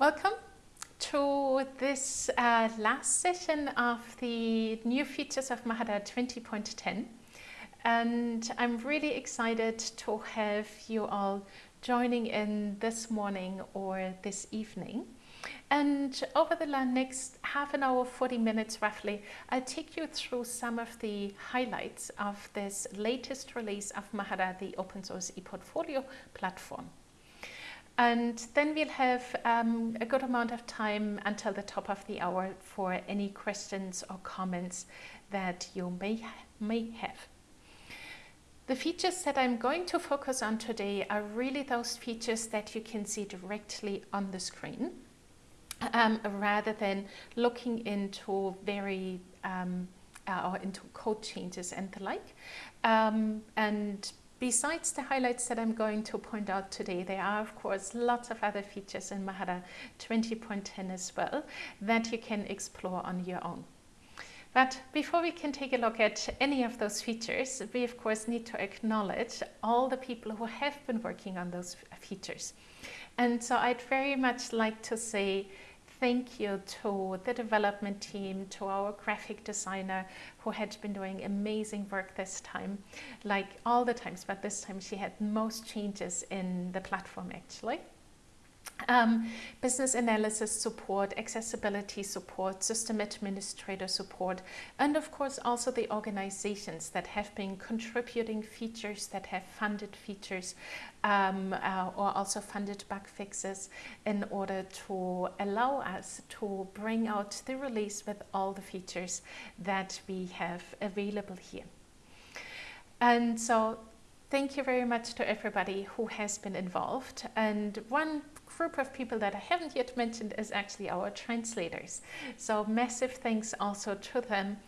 Welcome to this uh, last session of the new features of Mahara 20.10 and I'm really excited to have you all joining in this morning or this evening. And over the next half an hour, 40 minutes roughly, I'll take you through some of the highlights of this latest release of Mahara, the open source ePortfolio platform. And then we'll have um, a good amount of time until the top of the hour for any questions or comments that you may, may have. The features that I'm going to focus on today are really those features that you can see directly on the screen um, rather than looking into very um, uh, or into code changes and the like. Um, and Besides the highlights that I'm going to point out today, there are of course lots of other features in Mahara 20.10 as well that you can explore on your own. But before we can take a look at any of those features, we of course need to acknowledge all the people who have been working on those features. And so I'd very much like to say thank you to the development team, to our graphic designer who had been doing amazing work this time, like all the times, but this time she had most changes in the platform actually. Um, business analysis support, accessibility support, system administrator support, and of course also the organizations that have been contributing features, that have funded features, um, uh, or also funded bug fixes in order to allow us to bring out the release with all the features that we have available here. And so thank you very much to everybody who has been involved. And one group of people that I haven't yet mentioned is actually our translators. So massive thanks also to them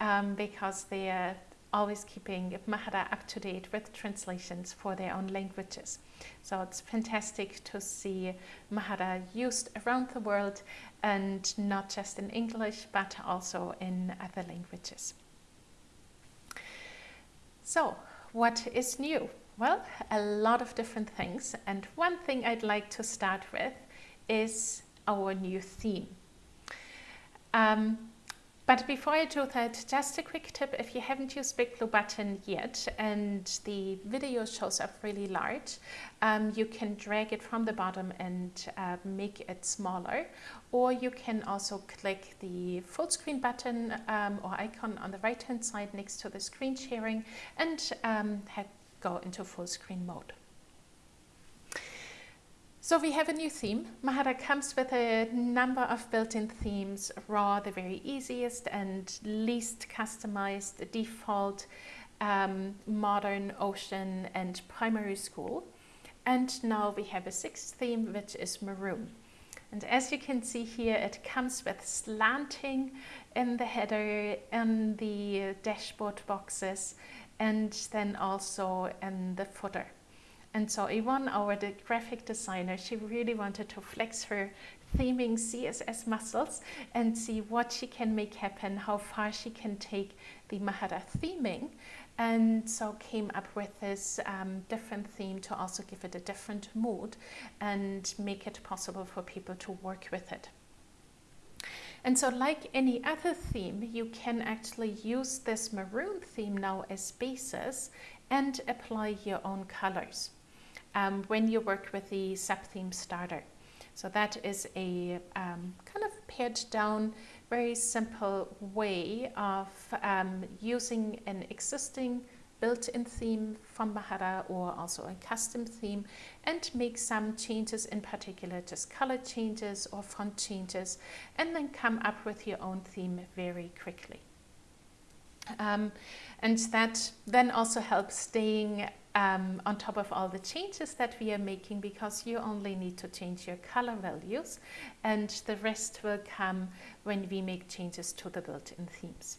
um, because they are always keeping Mahara up to date with translations for their own languages. So it's fantastic to see Mahara used around the world and not just in English but also in other languages. So what is new? Well, a lot of different things. And one thing I'd like to start with is our new theme. Um, but before I do that, just a quick tip, if you haven't used Big Blue Button yet and the video shows up really large, um, you can drag it from the bottom and uh, make it smaller. Or you can also click the full screen button um, or icon on the right hand side next to the screen sharing and um, go into full screen mode. So we have a new theme. Mahara comes with a number of built-in themes, raw, the very easiest and least customized, default, um, modern, ocean and primary school. And now we have a sixth theme, which is maroon. And as you can see here, it comes with slanting in the header and the dashboard boxes and then also in the footer. And so Yvonne, our graphic designer, she really wanted to flex her theming CSS muscles and see what she can make happen, how far she can take the Mahara theming. And so came up with this um, different theme to also give it a different mood and make it possible for people to work with it. And so like any other theme, you can actually use this maroon theme now as basis and apply your own colors um, when you work with the sub-theme starter. So that is a um, kind of pared down, very simple way of um, using an existing built-in theme from Mahara or also a custom theme and make some changes in particular, just color changes or font changes, and then come up with your own theme very quickly. Um, and that then also helps staying um, on top of all the changes that we are making because you only need to change your color values and the rest will come when we make changes to the built-in themes.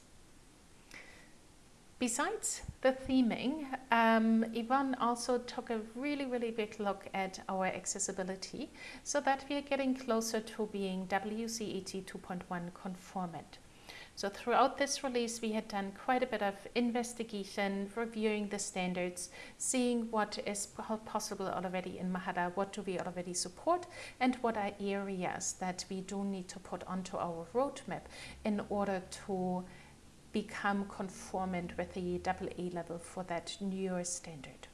Besides the theming, um, Yvonne also took a really, really big look at our accessibility so that we are getting closer to being WCAG 2.1 conformant. So throughout this release, we had done quite a bit of investigation, reviewing the standards, seeing what is possible already in Mahara, what do we already support, and what are areas that we do need to put onto our roadmap in order to become conformant with the AA level for that newer standard.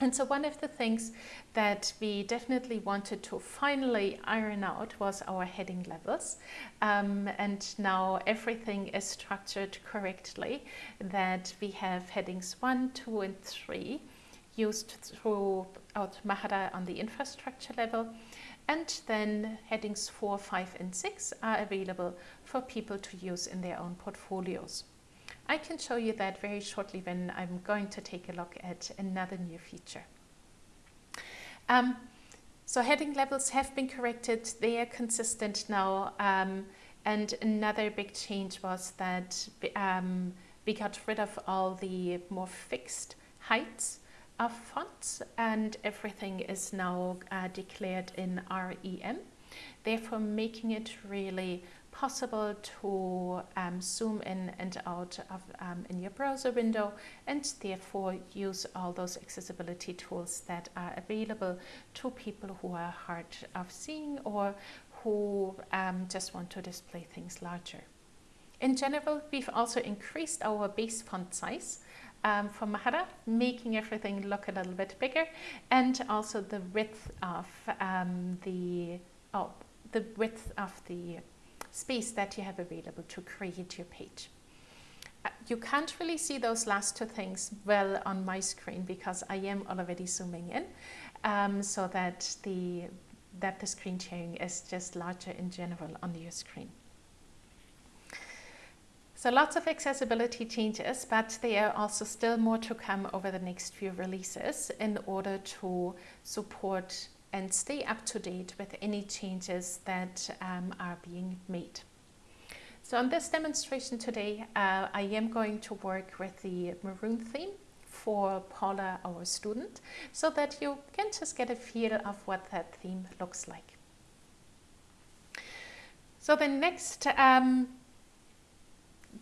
And so one of the things that we definitely wanted to finally iron out was our heading levels. Um, and now everything is structured correctly, that we have headings 1, 2 and 3 used throughout Mahara on the infrastructure level. And then headings 4, 5 and 6 are available for people to use in their own portfolios. I can show you that very shortly when I'm going to take a look at another new feature. Um, so heading levels have been corrected, they are consistent now. Um, and another big change was that um, we got rid of all the more fixed heights of fonts and everything is now uh, declared in REM, therefore making it really possible to um, zoom in and out of, um, in your browser window and therefore use all those accessibility tools that are available to people who are hard of seeing or who um, just want to display things larger. In general, we've also increased our base font size um, for Mahara, making everything look a little bit bigger, and also the width of um, the oh, the width of the space that you have available to create your page. Uh, you can't really see those last two things well on my screen because I am already zooming in um, so that the that the screen sharing is just larger in general on your screen. So lots of accessibility changes, but there are also still more to come over the next few releases in order to support and stay up to date with any changes that um, are being made. So on this demonstration today, uh, I am going to work with the maroon theme for Paula, our student, so that you can just get a feel of what that theme looks like. So the next um,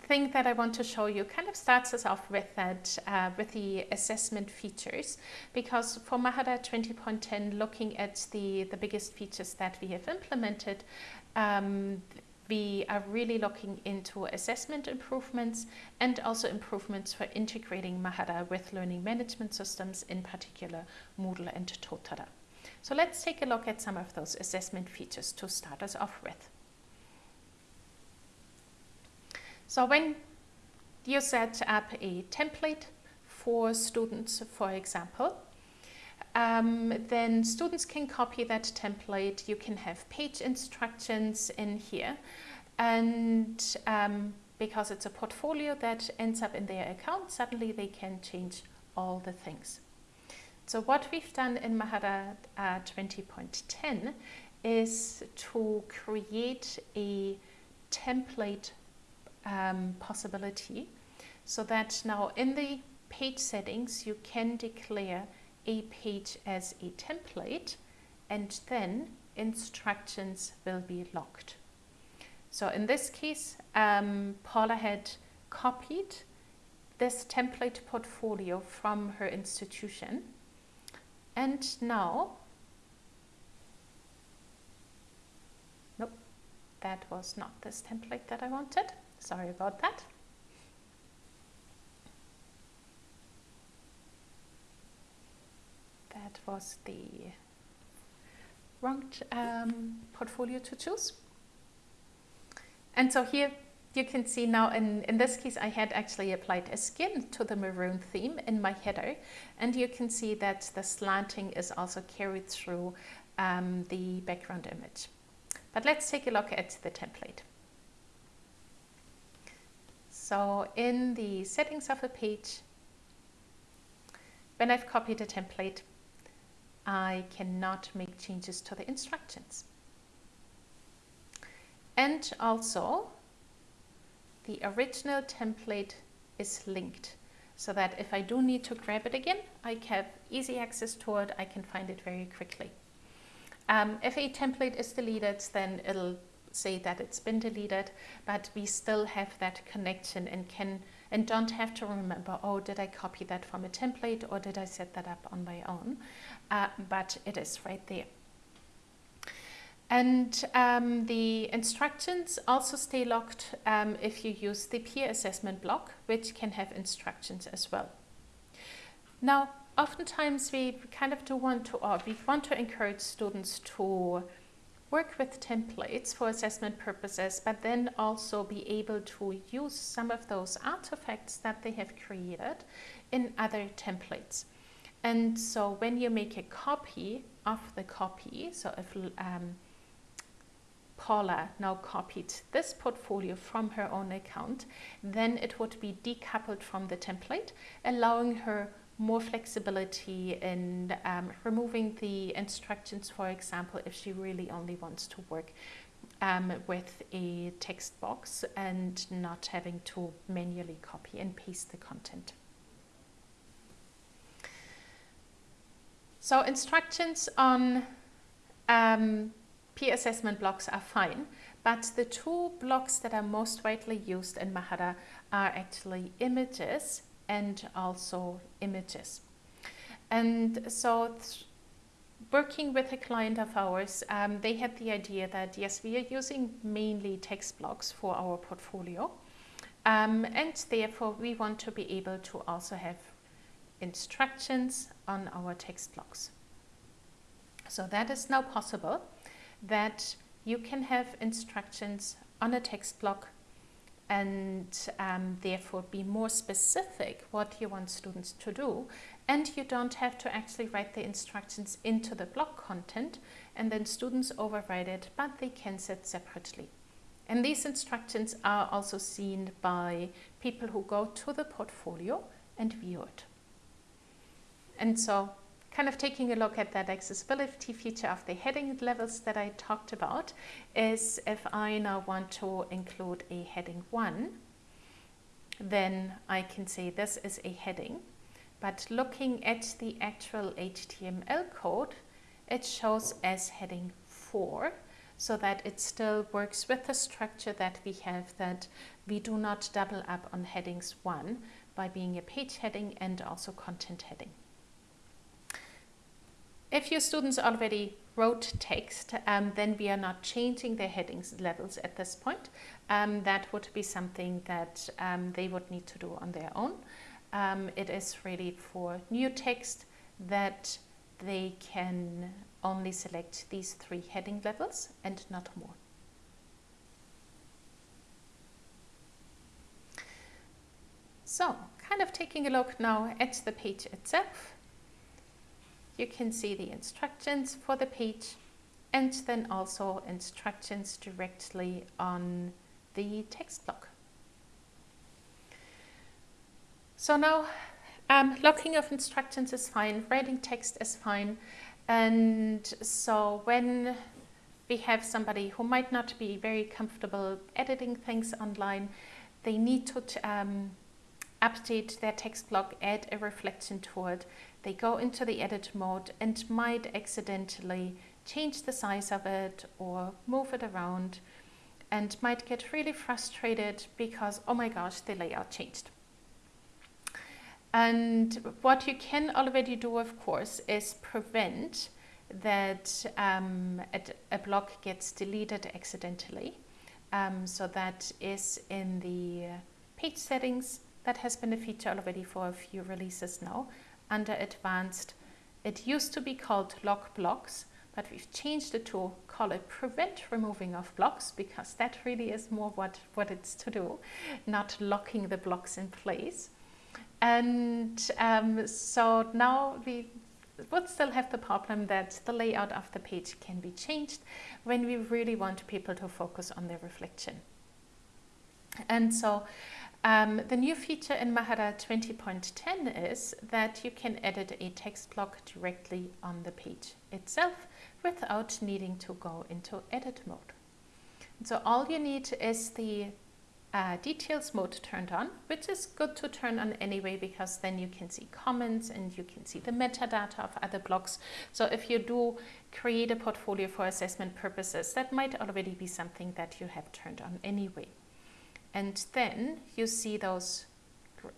thing that I want to show you kind of starts us off with that, uh, with the assessment features, because for Mahara 20.10, looking at the, the biggest features that we have implemented, um, we are really looking into assessment improvements and also improvements for integrating Mahara with learning management systems, in particular Moodle and Totara. So let's take a look at some of those assessment features to start us off with. So when you set up a template for students, for example, um, then students can copy that template. You can have page instructions in here. And um, because it's a portfolio that ends up in their account, suddenly they can change all the things. So what we've done in Mahara uh, 20.10 is to create a template um, possibility so that now in the page settings you can declare a page as a template and then instructions will be locked. So in this case, um, Paula had copied this template portfolio from her institution and now nope that was not this template that I wanted Sorry about that. That was the wrong um, portfolio to choose. And so here you can see now in, in this case I had actually applied a skin to the maroon theme in my header and you can see that the slanting is also carried through um, the background image. But let's take a look at the template. So in the settings of a page, when I've copied a template, I cannot make changes to the instructions. And also, the original template is linked so that if I do need to grab it again, I have easy access to it, I can find it very quickly. Um, if a template is deleted, then it'll say that it's been deleted, but we still have that connection and can and don't have to remember, oh, did I copy that from a template or did I set that up on my own? Uh, but it is right there. And um, the instructions also stay locked um, if you use the peer assessment block, which can have instructions as well. Now, oftentimes we kind of do want to, or we want to encourage students to work with templates for assessment purposes, but then also be able to use some of those artifacts that they have created in other templates. And so when you make a copy of the copy, so if um, Paula now copied this portfolio from her own account, then it would be decoupled from the template, allowing her more flexibility in um, removing the instructions, for example, if she really only wants to work um, with a text box and not having to manually copy and paste the content. So instructions on um, peer assessment blocks are fine, but the two blocks that are most widely used in Mahara are actually images and also images. And so working with a client of ours, um, they had the idea that yes, we are using mainly text blocks for our portfolio. Um, and therefore we want to be able to also have instructions on our text blocks. So that is now possible that you can have instructions on a text block and um, therefore be more specific what you want students to do and you don't have to actually write the instructions into the block content and then students override it but they can set separately. And these instructions are also seen by people who go to the portfolio and view it. And so kind of taking a look at that accessibility feature of the heading levels that I talked about is if I now want to include a heading 1, then I can say this is a heading. But looking at the actual HTML code, it shows as heading 4 so that it still works with the structure that we have that we do not double up on headings 1 by being a page heading and also content heading. If your students already wrote text, um, then we are not changing their headings levels at this point. Um, that would be something that um, they would need to do on their own. Um, it is really for new text that they can only select these three heading levels and not more. So, kind of taking a look now at the page itself you can see the instructions for the page and then also instructions directly on the text block. So now um, locking of instructions is fine, writing text is fine. And so when we have somebody who might not be very comfortable editing things online, they need to um, update their text block, add a reflection to it, they go into the edit mode and might accidentally change the size of it or move it around and might get really frustrated because, oh my gosh, the layout changed. And what you can already do, of course, is prevent that um, a, a, block gets deleted accidentally. Um, so that is in the page settings. That has been a feature already for a few releases now under advanced. It used to be called lock blocks, but we've changed it to call it prevent removing of blocks because that really is more what, what it's to do, not locking the blocks in place. And um, so now we would still have the problem that the layout of the page can be changed when we really want people to focus on their reflection. And so um, the new feature in Mahara 20.10 is that you can edit a text block directly on the page itself without needing to go into edit mode. So all you need is the uh, details mode turned on, which is good to turn on anyway because then you can see comments and you can see the metadata of other blocks. So if you do create a portfolio for assessment purposes, that might already be something that you have turned on anyway. And then you see those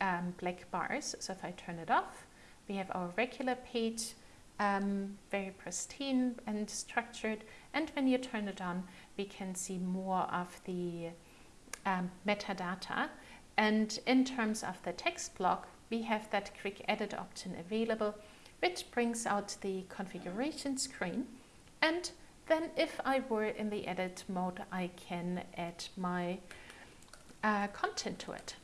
um, black bars. So if I turn it off, we have our regular page, um, very pristine and structured. And when you turn it on, we can see more of the um, metadata. And in terms of the text block, we have that quick edit option available, which brings out the configuration screen. And then if I were in the edit mode, I can add my uh, content to it.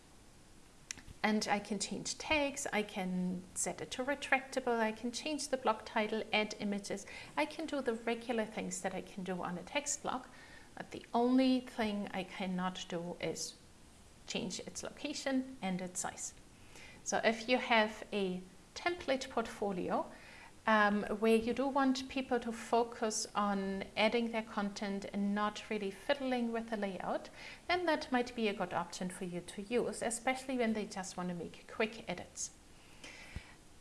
And I can change tags, I can set it to retractable, I can change the block title, add images. I can do the regular things that I can do on a text block, but the only thing I cannot do is change its location and its size. So if you have a template portfolio um, where you do want people to focus on adding their content and not really fiddling with the layout, then that might be a good option for you to use, especially when they just want to make quick edits.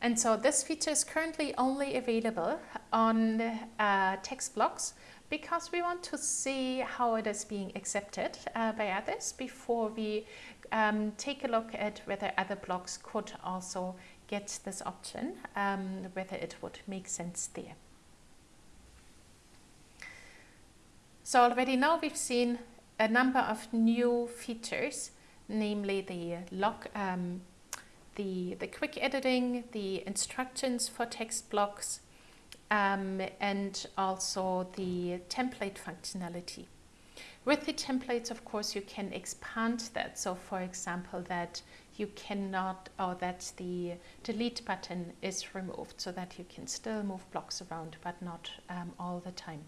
And so this feature is currently only available on uh, text blocks, because we want to see how it is being accepted uh, by others before we um, take a look at whether other blocks could also get this option, um, whether it would make sense there. So already now we've seen a number of new features, namely the lock, um, the, the quick editing, the instructions for text blocks, um, and also the template functionality. With the templates, of course, you can expand that. So for example, that you cannot, or that the delete button is removed so that you can still move blocks around, but not um, all the time.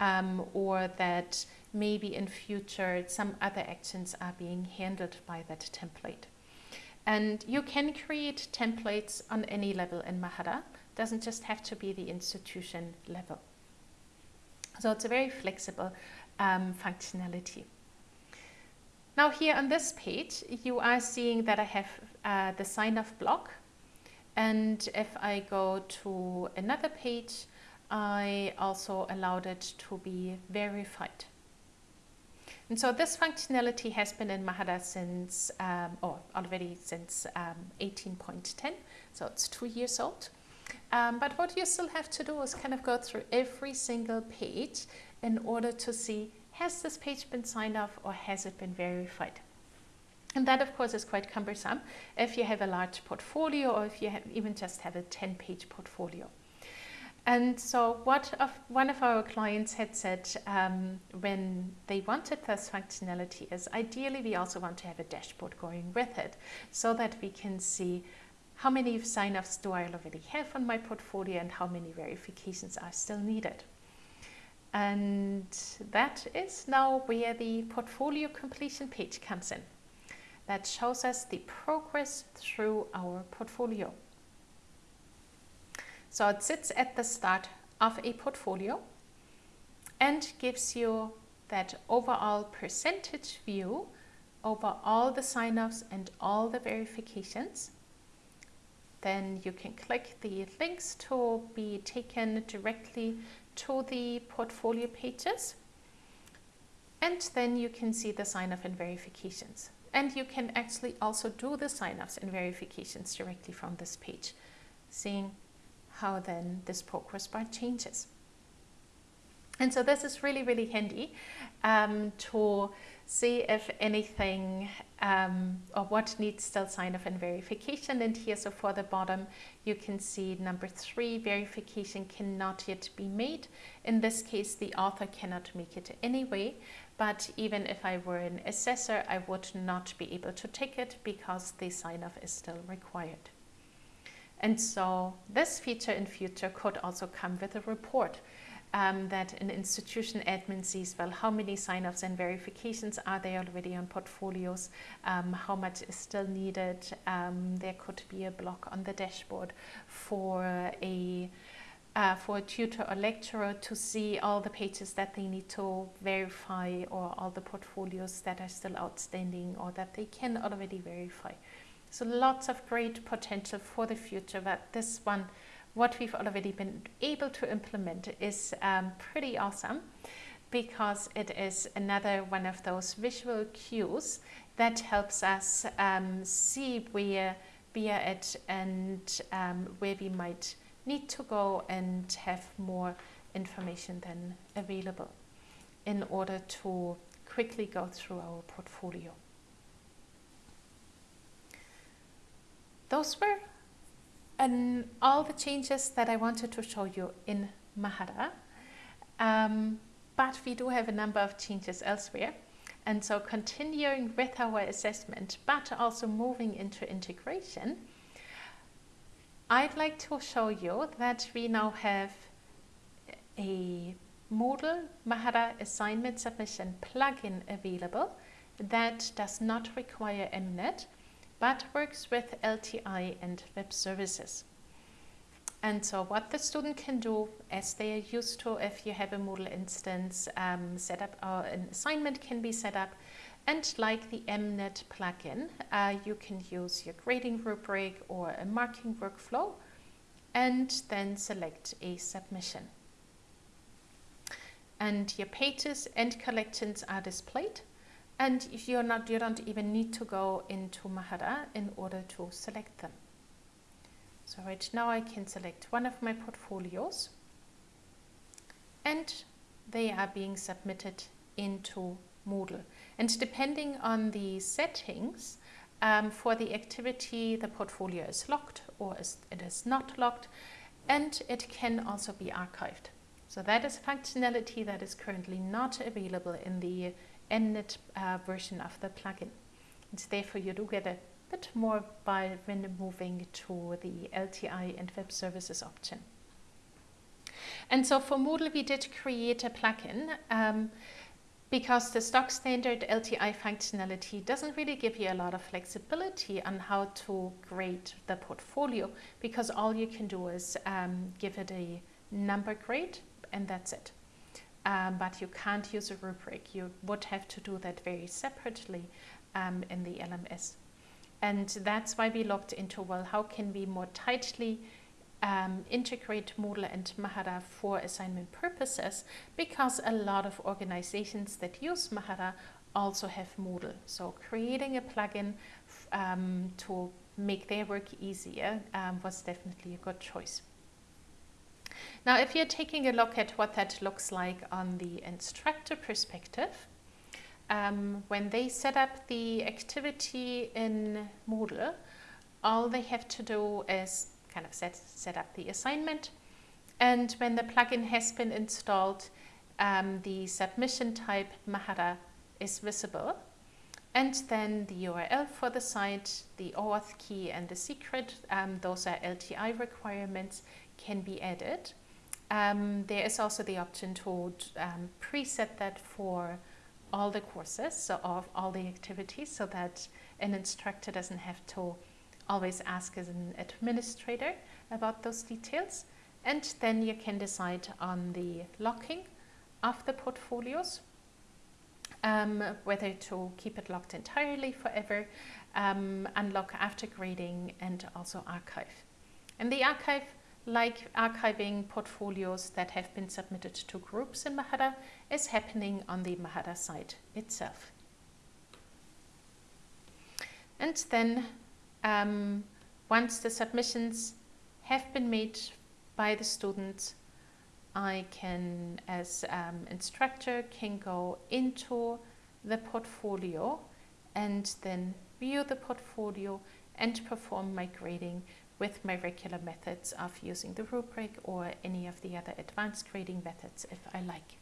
Um, or that maybe in future some other actions are being handled by that template. And you can create templates on any level in Mahara doesn't just have to be the institution level. So it's a very flexible um, functionality. Now here on this page, you are seeing that I have uh, the sign off block. And if I go to another page, I also allowed it to be verified. And so this functionality has been in Mahara since, um, or already since um, 18.10, so it's two years old. Um, but what you still have to do is kind of go through every single page in order to see has this page been signed off or has it been verified. And that of course is quite cumbersome if you have a large portfolio or if you even just have a 10 page portfolio. And so what of, one of our clients had said um, when they wanted this functionality is ideally we also want to have a dashboard going with it so that we can see how many sign-offs do I already have on my portfolio and how many verifications are still needed. And that is now where the portfolio completion page comes in. That shows us the progress through our portfolio. So it sits at the start of a portfolio and gives you that overall percentage view over all the sign-offs and all the verifications then you can click the links to be taken directly to the portfolio pages. And then you can see the sign-off and verifications. And you can actually also do the sign-offs and verifications directly from this page, seeing how then this progress bar changes. And so this is really, really handy um, to see if anything um, or what needs still sign off and verification. And here, so for the bottom, you can see number three, verification cannot yet be made. In this case, the author cannot make it anyway, but even if I were an assessor, I would not be able to take it because the sign off is still required. And so this feature in future could also come with a report um, that an institution admin sees, well, how many sign-offs and verifications are there already on portfolios, um, how much is still needed. Um, there could be a block on the dashboard for a uh, for a tutor or lecturer to see all the pages that they need to verify or all the portfolios that are still outstanding or that they can already verify. So lots of great potential for the future, but this one, what we've already been able to implement is um, pretty awesome because it is another one of those visual cues that helps us um, see where we are at and um, where we might need to go and have more information than available in order to quickly go through our portfolio. Those were and all the changes that I wanted to show you in Mahara. Um, but we do have a number of changes elsewhere. And so continuing with our assessment, but also moving into integration, I'd like to show you that we now have a Moodle Mahara assignment submission plugin available that does not require MNet but works with LTI and web services. And so what the student can do as they are used to if you have a Moodle instance um, set up or an assignment can be set up and like the MNet plugin, uh, you can use your grading rubric or a marking workflow and then select a submission. And your pages and collections are displayed. And if you're not, you don't even need to go into Mahara in order to select them. So right now I can select one of my portfolios and they are being submitted into Moodle. And depending on the settings, um, for the activity, the portfolio is locked or is, it is not locked, and it can also be archived. So that is functionality that is currently not available in the MNet uh, version of the plugin. It's therefore you do get a bit more by when moving to the LTI and web services option. And so for Moodle, we did create a plugin um, because the stock standard LTI functionality doesn't really give you a lot of flexibility on how to grade the portfolio because all you can do is um, give it a number grade and that's it. Um, but you can't use a rubric. You would have to do that very separately um, in the LMS. And that's why we looked into, well, how can we more tightly um, integrate Moodle and Mahara for assignment purposes because a lot of organizations that use Mahara also have Moodle. So creating a plugin um, to make their work easier um, was definitely a good choice. Now, if you're taking a look at what that looks like on the instructor perspective, um, when they set up the activity in Moodle, all they have to do is kind of set, set up the assignment. And when the plugin has been installed, um, the submission type Mahara is visible. And then the URL for the site, the OAuth key and the secret, um, those are LTI requirements, can be added. Um, there is also the option to um, preset that for all the courses, so of all the activities, so that an instructor doesn't have to always ask as an administrator about those details. And then you can decide on the locking of the portfolios, um, whether to keep it locked entirely forever, um, unlock after grading, and also archive. And the archive, like archiving portfolios that have been submitted to groups in Mahara, is happening on the Mahara site itself. And then um, once the submissions have been made by the students, I can, as um, instructor, can go into the portfolio and then view the portfolio and perform my grading with my regular methods of using the rubric or any of the other advanced grading methods if I like.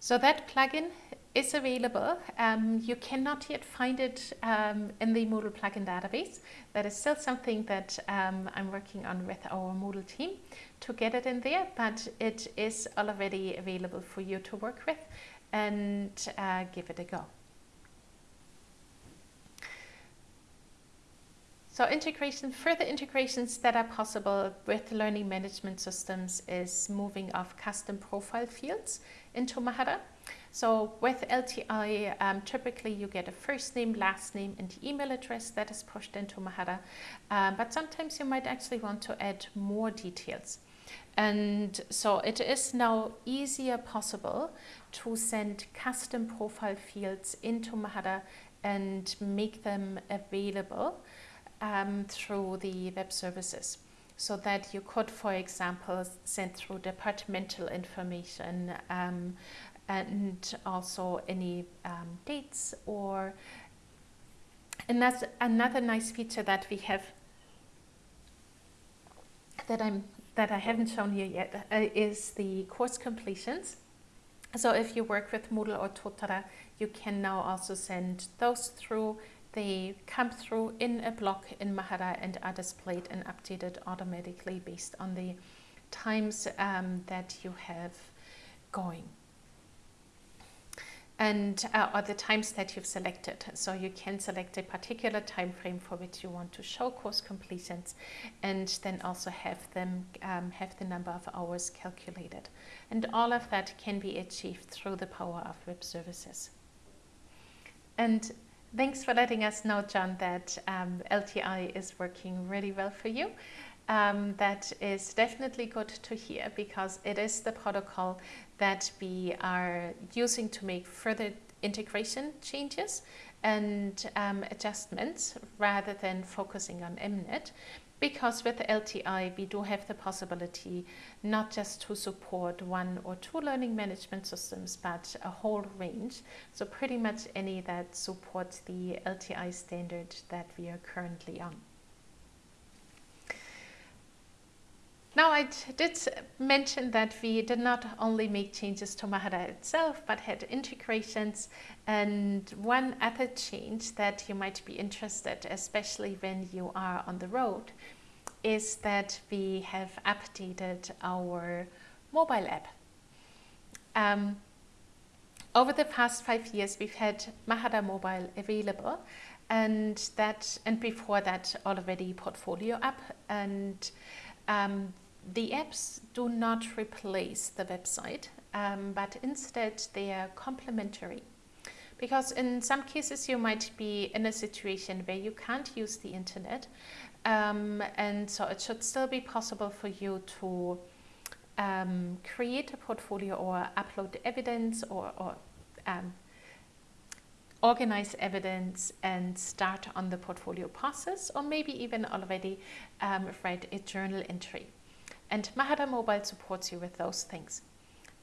So that plugin is available. Um, you cannot yet find it um, in the Moodle plugin database. That is still something that um, I'm working on with our Moodle team to get it in there, but it is already available for you to work with and uh, give it a go. So integration, further integrations that are possible with learning management systems is moving of custom profile fields into Mahara. So with LTI, um, typically you get a first name, last name and email address that is pushed into Mahara. Um, but sometimes you might actually want to add more details. And so it is now easier possible to send custom profile fields into Mahara and make them available um, through the web services so that you could, for example, send through departmental information, um, and also any um, dates or another, another nice feature that we have that I'm that I haven't shown you yet uh, is the course completions. So if you work with Moodle or Totara, you can now also send those through. They come through in a block in Mahara and are displayed and updated automatically based on the times um, that you have going and uh, or the times that you've selected. So you can select a particular time frame for which you want to show course completions and then also have them um, have the number of hours calculated. And all of that can be achieved through the power of web services. And thanks for letting us know, John, that um, LTI is working really well for you. Um, that is definitely good to hear because it is the protocol that we are using to make further integration changes and um, adjustments rather than focusing on MNet because with LTI we do have the possibility not just to support one or two learning management systems but a whole range so pretty much any that supports the LTI standard that we are currently on. Now I did mention that we did not only make changes to Mahara itself, but had integrations and one other change that you might be interested, especially when you are on the road, is that we have updated our mobile app. Um, over the past five years, we've had Mahara Mobile available and that, and before that already Portfolio app and um, the apps do not replace the website, um, but instead they are complementary. Because in some cases you might be in a situation where you can't use the internet, um, and so it should still be possible for you to um, create a portfolio or upload evidence or, or um, organize evidence and start on the portfolio process or maybe even already um, write a journal entry. And Mahara Mobile supports you with those things.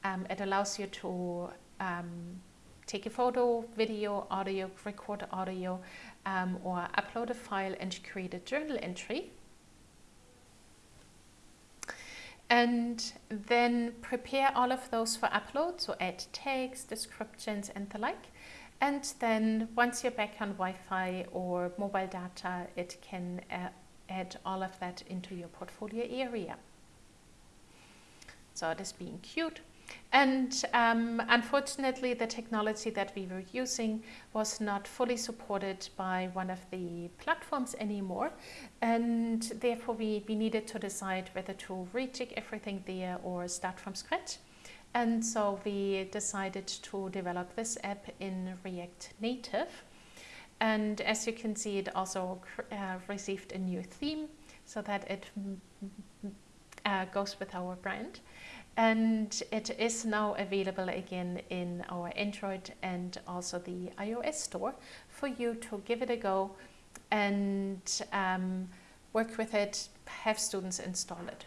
Um, it allows you to um, take a photo, video, audio, record audio, um, or upload a file and create a journal entry. And then prepare all of those for upload, so add tags, descriptions and the like. And then once you're back on Wi-Fi or mobile data, it can uh, add all of that into your portfolio area. So it is being cute. And um, unfortunately, the technology that we were using was not fully supported by one of the platforms anymore. And therefore, we, we needed to decide whether to rejig everything there or start from scratch. And so we decided to develop this app in React Native. And as you can see, it also uh, received a new theme so that it uh, goes with our brand and it is now available again in our Android and also the iOS store for you to give it a go and um, work with it, have students install it.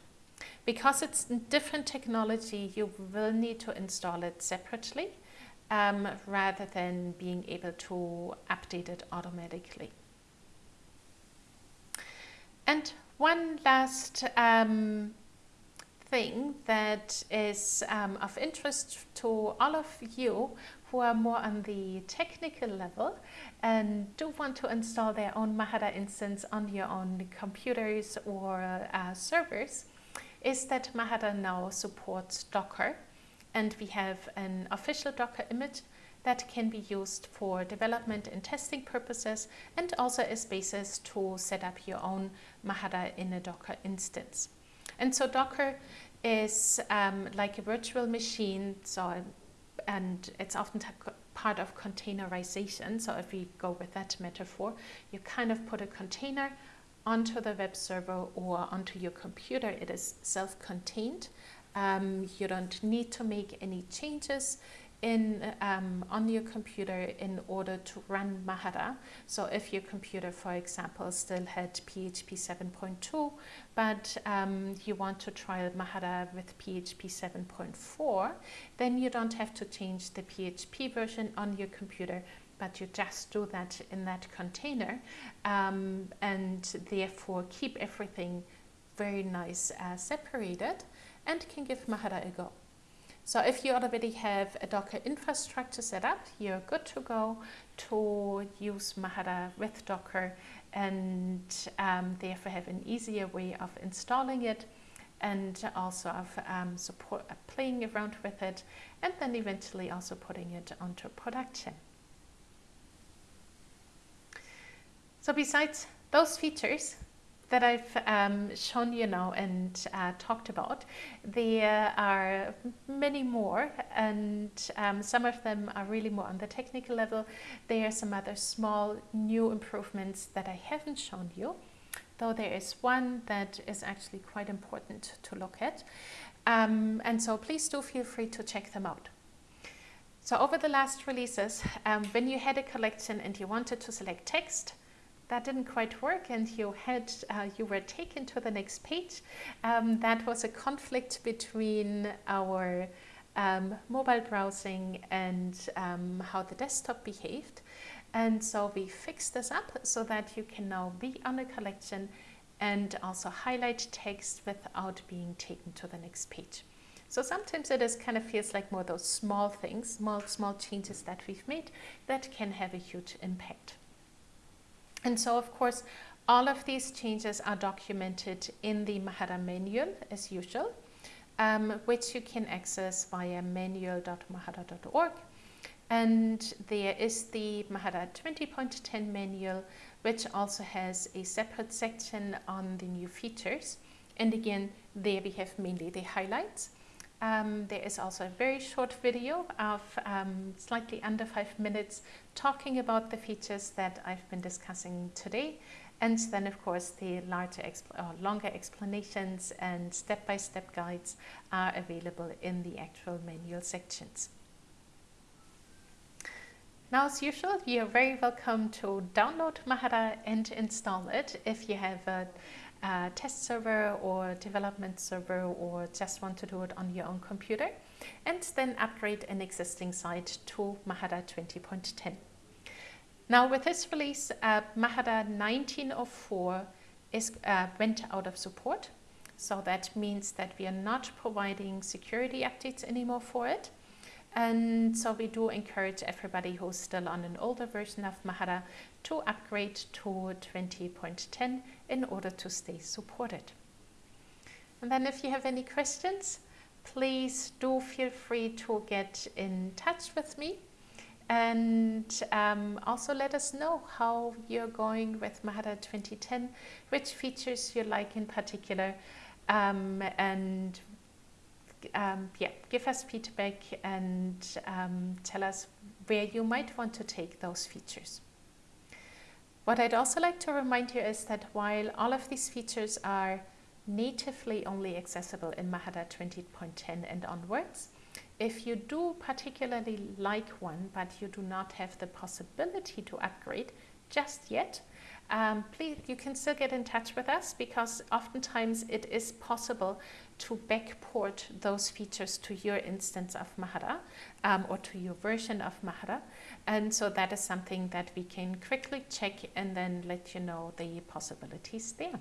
Because it's different technology, you will need to install it separately um, rather than being able to update it automatically. And one last um, thing that is um, of interest to all of you who are more on the technical level and do want to install their own Mahara instance on your own computers or uh, servers is that Mahara now supports Docker and we have an official Docker image that can be used for development and testing purposes and also as basis to set up your own Mahara in a Docker instance. And so Docker is um, like a virtual machine, so and it's often part of containerization. So if we go with that metaphor, you kind of put a container onto the web server or onto your computer. It is self-contained. Um, you don't need to make any changes in um, on your computer in order to run Mahara. So if your computer, for example, still had PHP 7.2, but um, you want to trial Mahara with PHP 7.4, then you don't have to change the PHP version on your computer, but you just do that in that container um, and therefore keep everything very nice uh, separated and can give Mahara a go. So if you already have a Docker infrastructure set up, you're good to go to use Mahara with Docker and um, therefore have an easier way of installing it and also of um, support, uh, playing around with it and then eventually also putting it onto production. So besides those features, that I've um, shown you now and uh, talked about. There are many more and um, some of them are really more on the technical level. There are some other small new improvements that I haven't shown you, though there is one that is actually quite important to look at. Um, and so please do feel free to check them out. So over the last releases, um, when you had a collection and you wanted to select text, that didn't quite work and you had uh, you were taken to the next page. Um, that was a conflict between our um, mobile browsing and um, how the desktop behaved. And so we fixed this up so that you can now be on a collection and also highlight text without being taken to the next page. So sometimes it is kind of feels like more those small things, small, small changes that we've made that can have a huge impact. And so, of course, all of these changes are documented in the Mahara manual as usual, um, which you can access via manual.mahara.org. And there is the Mahara 20.10 manual, which also has a separate section on the new features. And again, there we have mainly the highlights. Um, there is also a very short video of um, slightly under five minutes talking about the features that I've been discussing today. And then, of course, the larger or longer explanations and step-by-step -step guides are available in the actual manual sections. Now, as usual, you're very welcome to download Mahara and install it if you have a a test server or development server or just want to do it on your own computer and then upgrade an existing site to Mahara 20.10. Now with this release, uh, Mahara 1904 is, uh, went out of support. So that means that we are not providing security updates anymore for it. And so we do encourage everybody who's still on an older version of Mahara to upgrade to 20.10 in order to stay supported. And then if you have any questions, please do feel free to get in touch with me and um, also let us know how you're going with Mahara 2010, which features you like in particular, um, and um, yeah, give us feedback and um, tell us where you might want to take those features. What I'd also like to remind you is that while all of these features are natively only accessible in Mahara 20.10 and onwards, if you do particularly like one, but you do not have the possibility to upgrade just yet, um, please, you can still get in touch with us because oftentimes it is possible to backport those features to your instance of Mahara um, or to your version of Mahara. And so that is something that we can quickly check and then let you know the possibilities there.